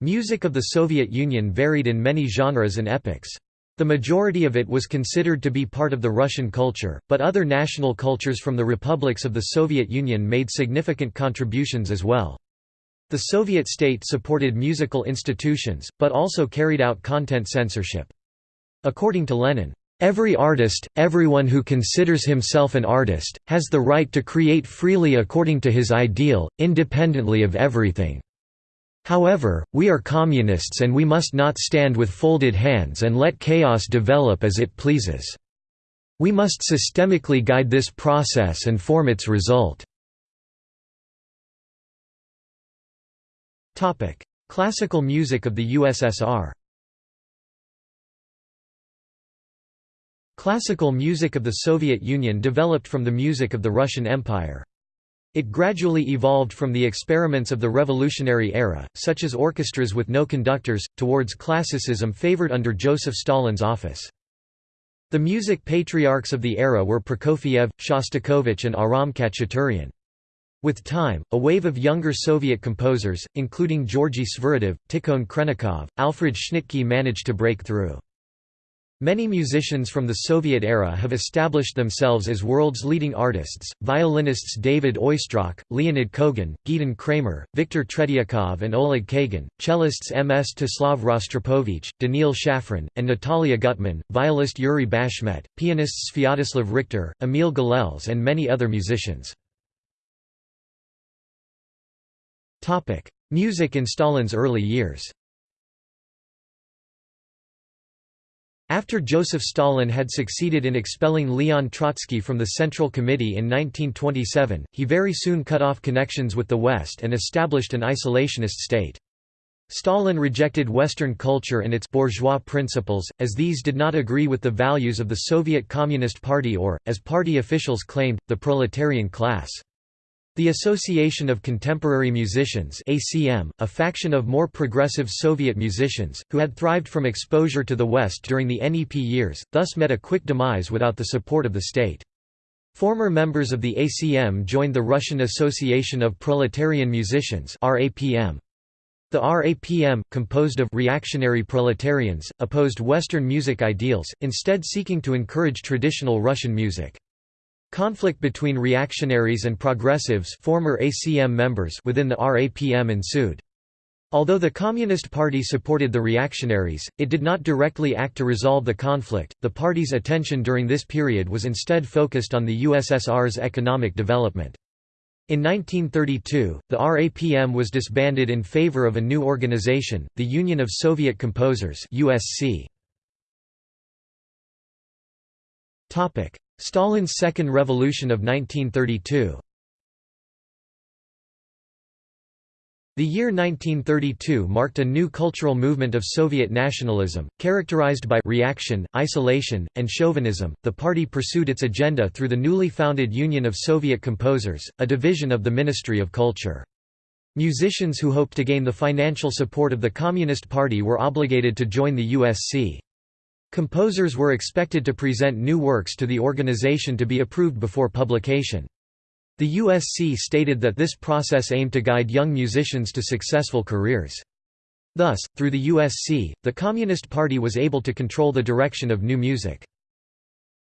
Music of the Soviet Union varied in many genres and epochs. The majority of it was considered to be part of the Russian culture, but other national cultures from the republics of the Soviet Union made significant contributions as well. The Soviet state supported musical institutions, but also carried out content censorship. According to Lenin, Every artist, everyone who considers himself an artist, has the right to create freely according to his ideal, independently of everything. However, we are communists and we must not stand with folded hands and let chaos develop as it pleases. We must systemically guide this process and form its result. Classical music of the USSR Classical music of the Soviet Union developed from the music of the Russian Empire. It gradually evolved from the experiments of the revolutionary era, such as orchestras with no conductors, towards classicism favored under Joseph Stalin's office. The music patriarchs of the era were Prokofiev, Shostakovich and Aram Khachaturian. With time, a wave of younger Soviet composers, including Georgy Sviridov, Tikhon Khrennikov, Alfred Schnittke managed to break through. Many musicians from the Soviet era have established themselves as world's leading artists, violinists David Oistrakh, Leonid Kogan, Gidon Kremer, Viktor Tretyakov and Oleg Kagan, cellists Mstislav Rostropovich, Daniil Shafran, and Natalia Gutman, violist Yuri Bashmet, pianists Sviatoslav Richter, Emil Gilels and many other musicians. Music in Stalin's early years After Joseph Stalin had succeeded in expelling Leon Trotsky from the Central Committee in 1927, he very soon cut off connections with the West and established an isolationist state. Stalin rejected Western culture and its bourgeois principles, as these did not agree with the values of the Soviet Communist Party or, as party officials claimed, the proletarian class. The Association of Contemporary Musicians ACM, a faction of more progressive Soviet musicians, who had thrived from exposure to the West during the NEP years, thus met a quick demise without the support of the state. Former members of the ACM joined the Russian Association of Proletarian Musicians RAPM. The RAPM, composed of reactionary proletarians, opposed Western music ideals, instead seeking to encourage traditional Russian music. Conflict between reactionaries and progressives former ACM members within the RAPM ensued. Although the Communist Party supported the reactionaries, it did not directly act to resolve the conflict. The party's attention during this period was instead focused on the USSR's economic development. In 1932, the RAPM was disbanded in favor of a new organization, the Union of Soviet Composers (USC). Topic: Stalin's Second Revolution of 1932 The year 1932 marked a new cultural movement of Soviet nationalism, characterized by reaction, isolation, and chauvinism. The party pursued its agenda through the newly founded Union of Soviet Composers, a division of the Ministry of Culture. Musicians who hoped to gain the financial support of the Communist Party were obligated to join the USC. Composers were expected to present new works to the organization to be approved before publication. The USC stated that this process aimed to guide young musicians to successful careers. Thus, through the USC, the Communist Party was able to control the direction of new music.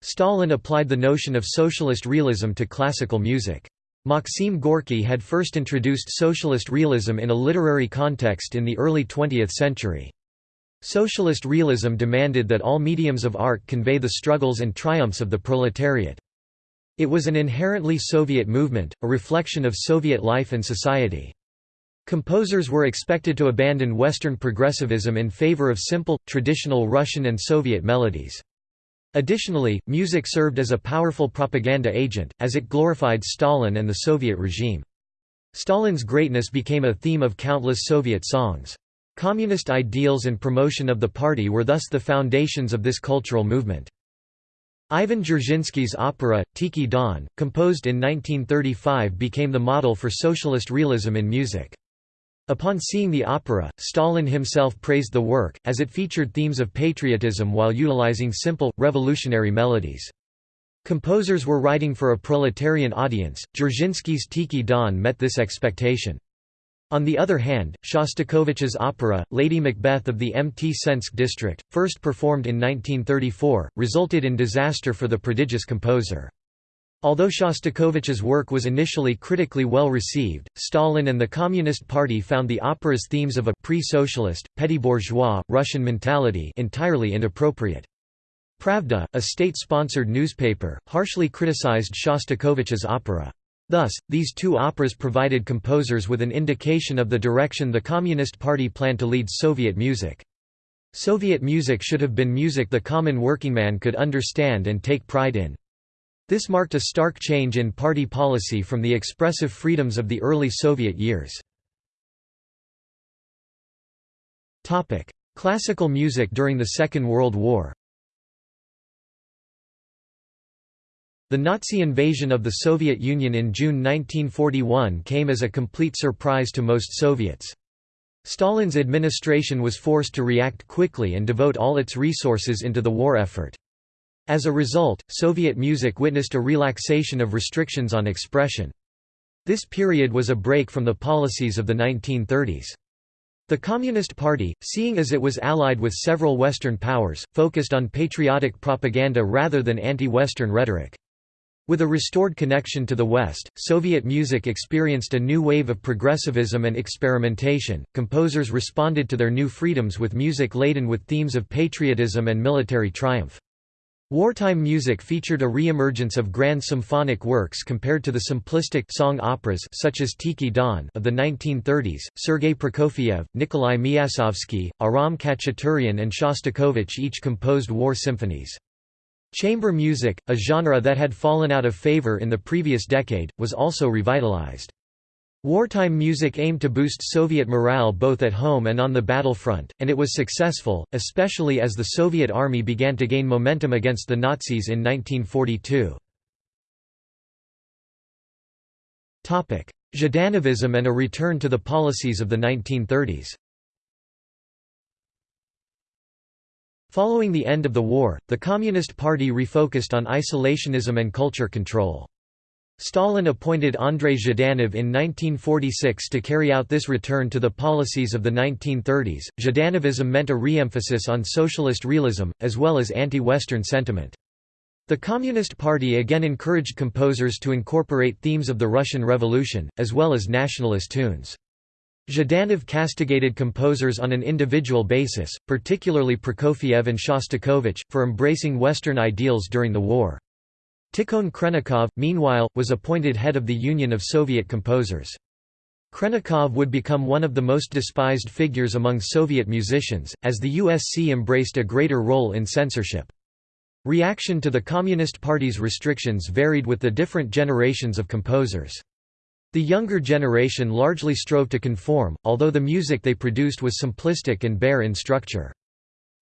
Stalin applied the notion of socialist realism to classical music. Maxim Gorky had first introduced socialist realism in a literary context in the early 20th century. Socialist realism demanded that all mediums of art convey the struggles and triumphs of the proletariat. It was an inherently Soviet movement, a reflection of Soviet life and society. Composers were expected to abandon Western progressivism in favor of simple, traditional Russian and Soviet melodies. Additionally, music served as a powerful propaganda agent, as it glorified Stalin and the Soviet regime. Stalin's greatness became a theme of countless Soviet songs. Communist ideals and promotion of the party were thus the foundations of this cultural movement. Ivan Dzerzhinsky's opera, Tikhiy Don, composed in 1935 became the model for socialist realism in music. Upon seeing the opera, Stalin himself praised the work, as it featured themes of patriotism while utilizing simple, revolutionary melodies. Composers were writing for a proletarian audience, Dzerzhinsky's Tikhiy Don met this expectation. On the other hand, Shostakovich's opera, Lady Macbeth of the Mtsensk district, first performed in 1934, resulted in disaster for the prodigious composer. Although Shostakovich's work was initially critically well received, Stalin and the Communist Party found the opera's themes of a pre-socialist, petty bourgeois, Russian mentality entirely inappropriate. Pravda, a state-sponsored newspaper, harshly criticized Shostakovich's opera. Thus, these two operas provided composers with an indication of the direction the Communist Party planned to lead Soviet music. Soviet music should have been music the common working man could understand and take pride in. This marked a stark change in party policy from the expressive freedoms of the early Soviet years. Classical music during the Second World War The Nazi invasion of the Soviet Union in June 1941 came as a complete surprise to most Soviets. Stalin's administration was forced to react quickly and devote all its resources into the war effort. As a result, Soviet music witnessed a relaxation of restrictions on expression. This period was a break from the policies of the 1930s. The Communist Party, seeing as it was allied with several Western powers, focused on patriotic propaganda rather than anti-Western rhetoric. With a restored connection to the West, Soviet music experienced a new wave of progressivism and experimentation. Composers responded to their new freedoms with music laden with themes of patriotism and military triumph. Wartime music featured a re-emergence of grand symphonic works compared to the simplistic song operas such as Tikhiy Don of the 1930s. Sergei Prokofiev, Nikolai Myaskovsky, Aram Khachaturian and Shostakovich each composed war symphonies. Chamber music, a genre that had fallen out of favor in the previous decade, was also revitalized. Wartime music aimed to boost Soviet morale both at home and on the battlefront, and it was successful, especially as the Soviet army began to gain momentum against the Nazis in 1942. Zhdanovism and a return to the policies of the 1930s Following the end of the war, the Communist Party refocused on isolationism and culture control. Stalin appointed Andrei Zhdanov in 1946 to carry out this return to the policies of the 1930s. Zhdanovism meant a re-emphasis on socialist realism, as well as anti-Western sentiment. The Communist Party again encouraged composers to incorporate themes of the Russian Revolution, as well as nationalist tunes. Zhdanov castigated composers on an individual basis, particularly Prokofiev and Shostakovich, for embracing Western ideals during the war. Tikhon Khrennikov, meanwhile, was appointed head of the Union of Soviet Composers. Khrennikov would become one of the most despised figures among Soviet musicians, as the USC embraced a greater role in censorship. Reaction to the Communist Party's restrictions varied with the different generations of composers. The younger generation largely strove to conform, although the music they produced was simplistic and bare in structure.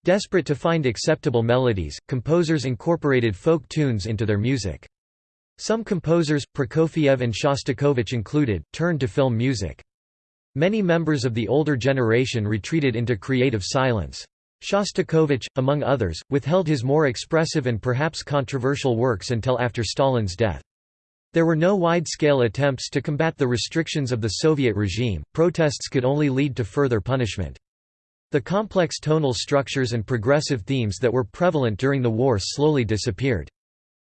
Desperate to find acceptable melodies, composers incorporated folk tunes into their music. Some composers, Prokofiev and Shostakovich included, turned to film music. Many members of the older generation retreated into creative silence. Shostakovich, among others, withheld his more expressive and perhaps controversial works until after Stalin's death. There were no wide-scale attempts to combat the restrictions of the Soviet regime, protests could only lead to further punishment. The complex tonal structures and progressive themes that were prevalent during the war slowly disappeared.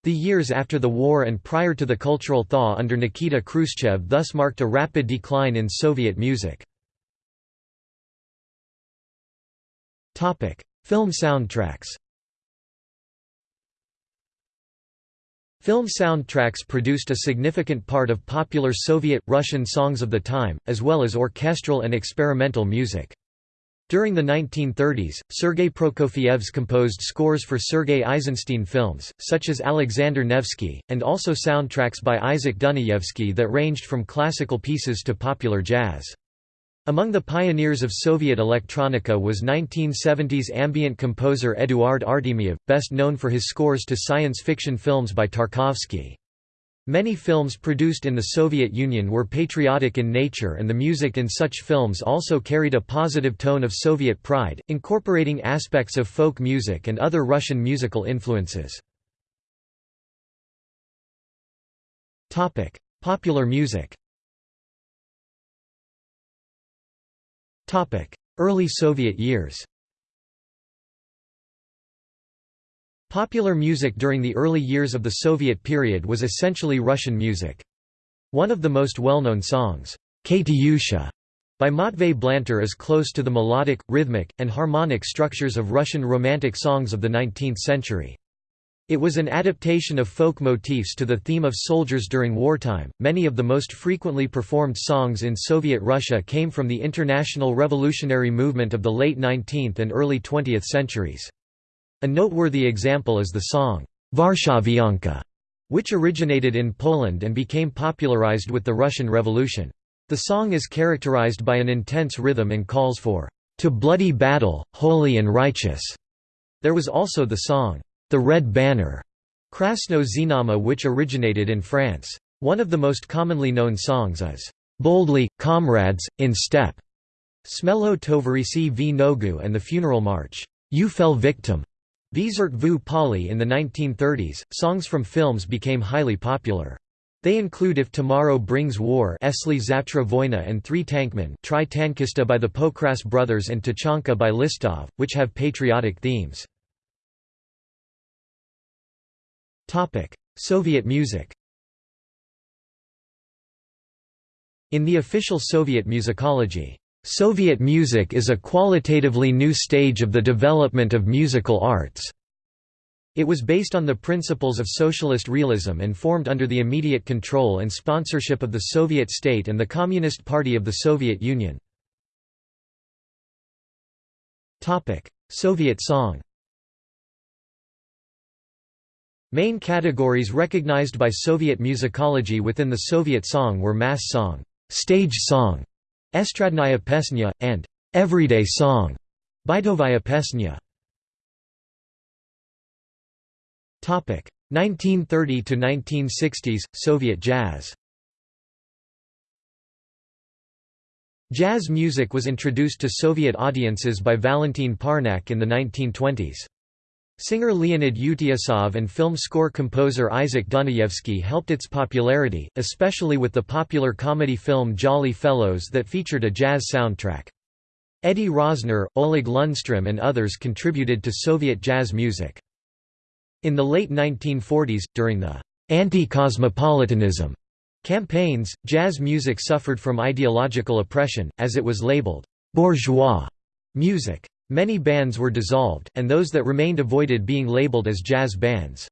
The years after the war and prior to the cultural thaw under Nikita Khrushchev thus marked a rapid decline in Soviet music. Film soundtracks Film soundtracks produced a significant part of popular Soviet, Russian songs of the time, as well as orchestral and experimental music. During the 1930s, Sergei Prokofiev's composed scores for Sergei Eisenstein films, such as Alexander Nevsky, and also soundtracks by Isaac Dunayevsky that ranged from classical pieces to popular jazz. Among the pioneers of Soviet electronica was 1970s ambient composer Eduard Artemiev, best known for his scores to science fiction films by Tarkovsky. Many films produced in the Soviet Union were patriotic in nature and the music in such films also carried a positive tone of Soviet pride, incorporating aspects of folk music and other Russian musical influences. Popular music Early Soviet years Popular music during the early years of the Soviet period was essentially Russian music. One of the most well-known songs, Katyusha, by Matvey Blanter is close to the melodic, rhythmic, and harmonic structures of Russian romantic songs of the 19th century. It was an adaptation of folk motifs to the theme of soldiers during wartime. Many of the most frequently performed songs in Soviet Russia came from the international revolutionary movement of the late 19th and early 20th centuries. A noteworthy example is the song, Varshavianka, which originated in Poland and became popularized with the Russian Revolution. The song is characterized by an intense rhythm and calls for, "...to bloody battle, holy and righteous." There was also the song, "...the Red Banner", Krasno Znamya which originated in France. One of the most commonly known songs is, "...boldly, comrades, in step", Smelo Tovarisi v Nogu and the funeral march, "You Fell Victim", Visert vu Pali in the 1930s, songs from films became highly popular. They include If Tomorrow Brings War Esli Zavtra Voyna and Three Tankmen Tri Tankista by the Pokras Brothers and Tachanka by Listov, which have patriotic themes. Soviet music In the official Soviet musicology, Soviet music is a qualitatively new stage of the development of musical arts. It was based on the principles of socialist realism and formed under the immediate control and sponsorship of the Soviet state and the Communist Party of the Soviet Union. Soviet song Main categories recognized by Soviet musicology within the Soviet song were mass song, stage song, estradnaya pesnya, and everyday song, bytovaya pesnya. 1930 to 1960s Soviet jazz. Jazz music was introduced to Soviet audiences by Valentin Parnak in the 1920s. Singer Leonid Utyosov and film score composer Isaac Dunayevsky helped its popularity, especially with the popular comedy film Jolly Fellows that featured a jazz soundtrack. Eddie Rosner, Oleg Lundstrom and others contributed to Soviet jazz music. In the late 1940s, during the anti-cosmopolitanism campaigns, jazz music suffered from ideological oppression, as it was labeled bourgeois music. Many bands were dissolved, and those that remained avoided being labeled as jazz bands.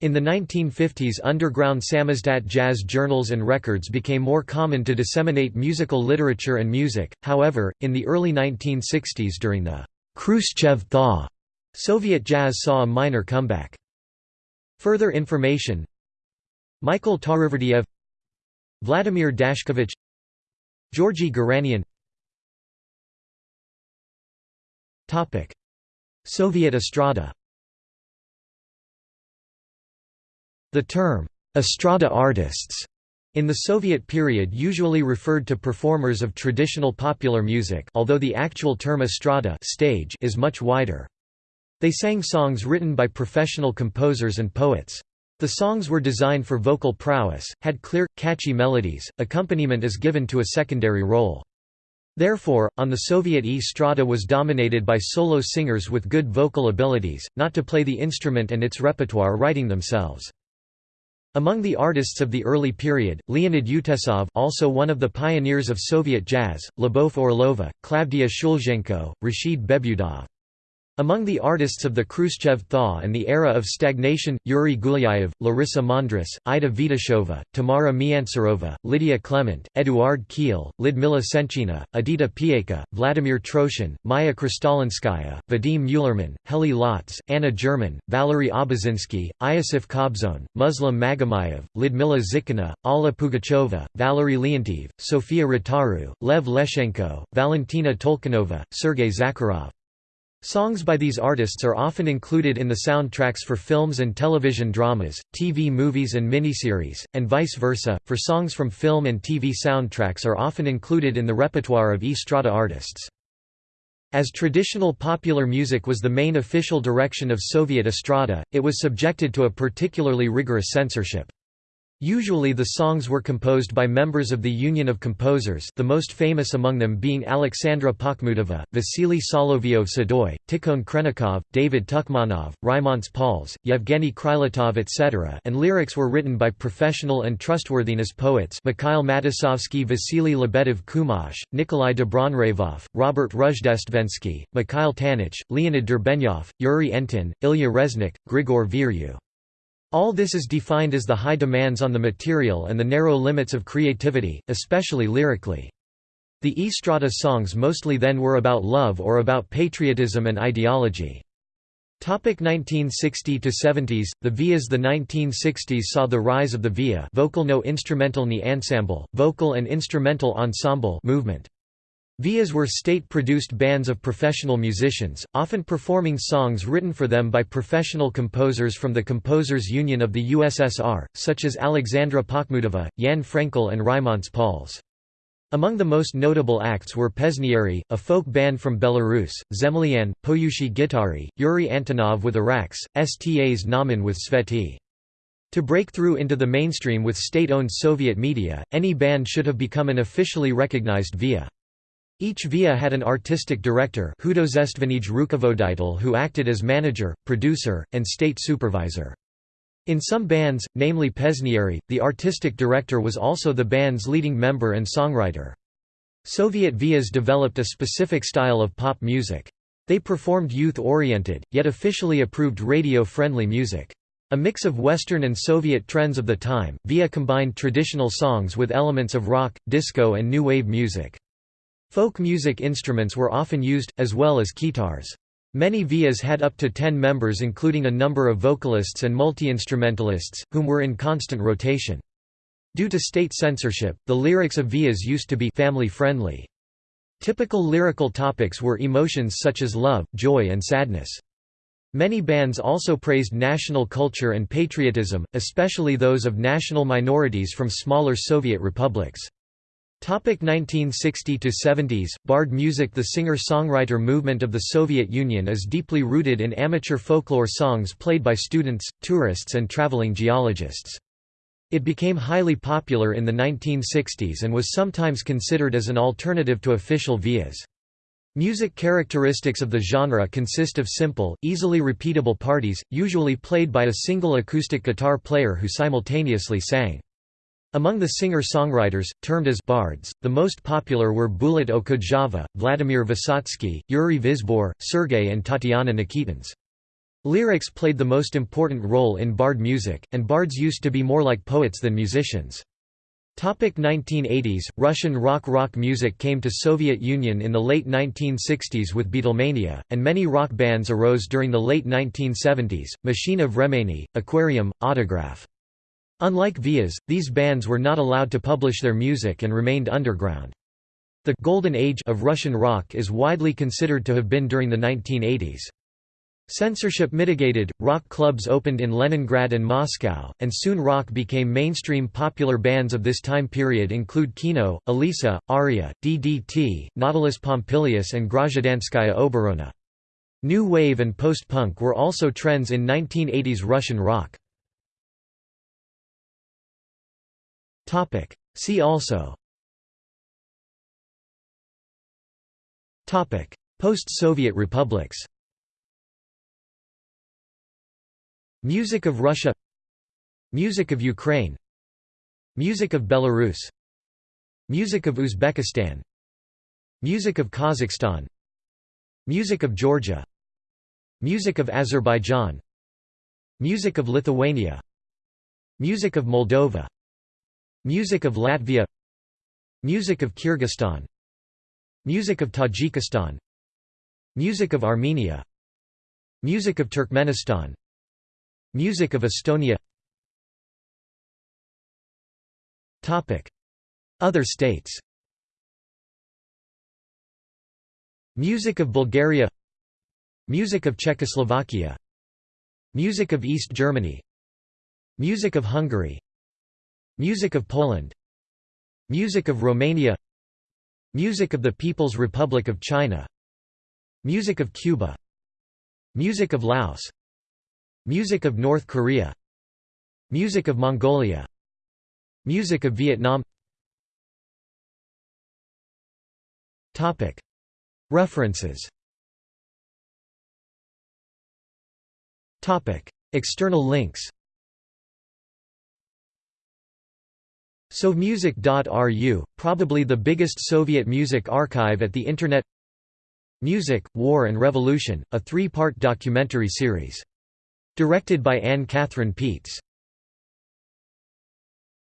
In the 1950s underground samizdat jazz journals and records became more common to disseminate musical literature and music, however, in the early 1960s during the Khrushchev thaw Soviet jazz saw a minor comeback. Further information Michael Tariverdiev Vladimir Dashkevich Georgy Garanyan Soviet estrada The term, estrada artists, in the Soviet period usually referred to performers of traditional popular music although the actual term estrada stage is much wider. They sang songs written by professional composers and poets. The songs were designed for vocal prowess, had clear, catchy melodies, accompaniment is given to a secondary role. Therefore, on the Soviet estrada was dominated by solo singers with good vocal abilities, not to play the instrument and its repertoire writing themselves. Among the artists of the early period, Leonid Utesov also one of the pioneers of Soviet jazz, Lyubov Orlova, Klavdia Shulzhenko, Rashid Behbudov. Among the artists of the Khrushchev thaw and the era of stagnation, Yuri Gulyayev, Larissa Mondrus, Ida Vitashova, Tamara Miansarova, Lydia Clement, Eduard Khil, Lyudmila Senchina, Edita Piekha, Vladimir Troshin, Maya Kristalinskaya, Vadim Mulerman, Heli Lotz, Anna German, Valery Obodzinsky, Iosif Kobzon, Muslim Magomayev, Lyudmila Zykina, Alla Pugacheva, Valery Leontiev, Sofia Rotaru, Lev Leshchenko, Valentina Tolkunova, Sergei Zakharov. Songs by these artists are often included in the soundtracks for films and television dramas, TV movies and miniseries, and vice versa, for songs from film and TV soundtracks are often included in the repertoire of estrada artists. As traditional popular music was the main official direction of Soviet estrada, it was subjected to a particularly rigorous censorship. Usually the songs were composed by members of the Union of Composers the most famous among them being Alexandra Pakhmutova, Vasily Solovyov Sadoy, Tikhon Khrennikov, David Tukhmanov, Raimonds Pauls, Yevgeny Krylatov etc. and lyrics were written by professional and trustworthiness poets Mikhail Matusovsky Vasily Lebedev Kumash, Nikolai Dobronravov, Robert Rozhdestvensky, Mikhail Tanich, Leonid Derbenyov, Yuri Entin, Ilya Reznik, Grigor Vieru. All this is defined as the high demands on the material and the narrow limits of creativity, especially lyrically. The estrada songs mostly then were about love or about patriotism and ideology. Topic 1960 to 70s The VIAs The 1960s saw the rise of the VIA vocal no instrumental ni ensemble vocal and instrumental ensemble movement VIAs were state-produced bands of professional musicians, often performing songs written for them by professional composers from the Composers Union of the USSR, such as Alexandra Pakhmutova, Yan Frenkel and Raimonds Pauls. Among the most notable acts were Pesniary, a folk band from Belarus, Zemlyan, Poyushi Gitari, Yuri Antonov with Arax, Stas Namin with Tsvety. To break through into the mainstream with state-owned Soviet media, any band should have become an officially recognized VIA. Each via had an artistic director who acted as manager, producer, and state supervisor. In some bands, namely Pesniary, the artistic director was also the band's leading member and songwriter. Soviet vias developed a specific style of pop music. They performed youth-oriented, yet officially approved radio-friendly music. A mix of Western and Soviet trends of the time, Via combined traditional songs with elements of rock, disco and new wave music. Folk music instruments were often used, as well as guitars. Many vias had up to ten members including a number of vocalists and multi-instrumentalists, whom were in constant rotation. Due to state censorship, the lyrics of vias used to be family-friendly. Typical lyrical topics were emotions such as love, joy and sadness. Many bands also praised national culture and patriotism, especially those of national minorities from smaller Soviet republics. Topic 1960 to 70s Bard music The singer-songwriter movement of the Soviet Union is deeply rooted in amateur folklore songs played by students, tourists and traveling geologists. It became highly popular in the 1960s and was sometimes considered as an alternative to official vias. Music characteristics of the genre consist of simple, easily repeatable parties, usually played by a single acoustic guitar player who simultaneously sang. Among the singer-songwriters, termed as bards, the most popular were Bulat Okudjava, Vladimir Vysotsky, Yuri Vizbor, Sergei and Tatiana Nikitins. Lyrics played the most important role in bard music, and bards used to be more like poets than musicians. Topic 1980s Russian rock Rock music came to Soviet Union in the late 1960s with Beatlemania, and many rock bands arose during the late 1970s, Machine of Vremeni, Aquarium, Autograph. Unlike Vias, these bands were not allowed to publish their music and remained underground. The «golden age» of Russian rock is widely considered to have been during the 1980s. Censorship mitigated, rock clubs opened in Leningrad and Moscow, and soon rock became mainstream popular bands of this time period include Kino, Alisa, Aria, DDT, Nautilus Pompilius and Grazhdanskaya Oborona. New wave and post-punk were also trends in 1980s Russian rock. Topic. See also. Topic. Post-Soviet republics. Music of Russia. Music of Ukraine. Music of Belarus. Music of Uzbekistan. Music of Kazakhstan. Music of Georgia. Music of Azerbaijan. Music of Lithuania. Music of Moldova Music of Latvia Music of Kyrgyzstan Music of Tajikistan Music of Armenia Music of Turkmenistan Music of Estonia Other states Music of Bulgaria Music of Czechoslovakia Music of East Germany Music of Hungary Music of Poland. Music of Romania. Music of the People's Republic of China. Music of Cuba. Music of Laos. Music of North Korea. Music of Mongolia. Music of Vietnam. References. External links Sovmusic.ru, probably the biggest Soviet music archive at the Internet Music, War and Revolution, a three-part documentary series. Directed by Anne Catherine Peets